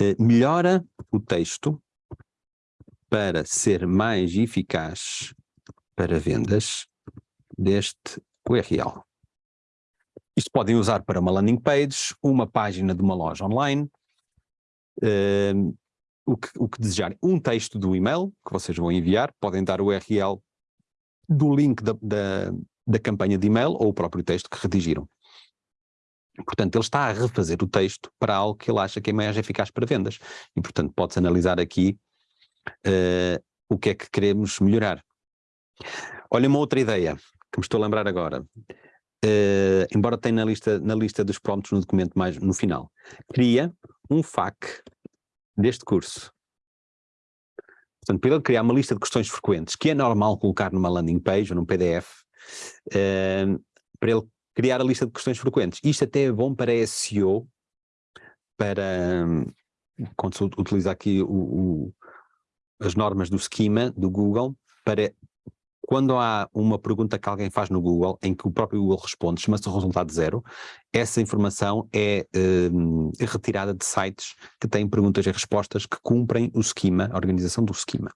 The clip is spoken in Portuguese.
uh, melhora o texto para ser mais eficaz para vendas deste URL. Isto podem usar para uma landing page, uma página de uma loja online, uh, o, que, o que desejarem. Um texto do e-mail que vocês vão enviar, podem dar o URL do link da, da, da campanha de e-mail ou o próprio texto que redigiram. Portanto, ele está a refazer o texto para algo que ele acha que é mais eficaz para vendas. E, portanto, pode-se analisar aqui uh, o que é que queremos melhorar. Olha uma outra ideia que me estou a lembrar agora. Uh, embora tenha na lista, na lista dos prompts no documento mais no final. Cria um FAQ deste curso. Portanto, para ele criar uma lista de questões frequentes, que é normal colocar numa landing page ou num PDF, uh, eh, para ele criar a lista de questões frequentes. Isto até é bom para SEO, para, quando se utiliza aqui o, o, as normas do schema do Google, para quando há uma pergunta que alguém faz no Google, em que o próprio Google responde, chama-se resultado zero, essa informação é um, retirada de sites que têm perguntas e respostas que cumprem o esquema, a organização do esquema.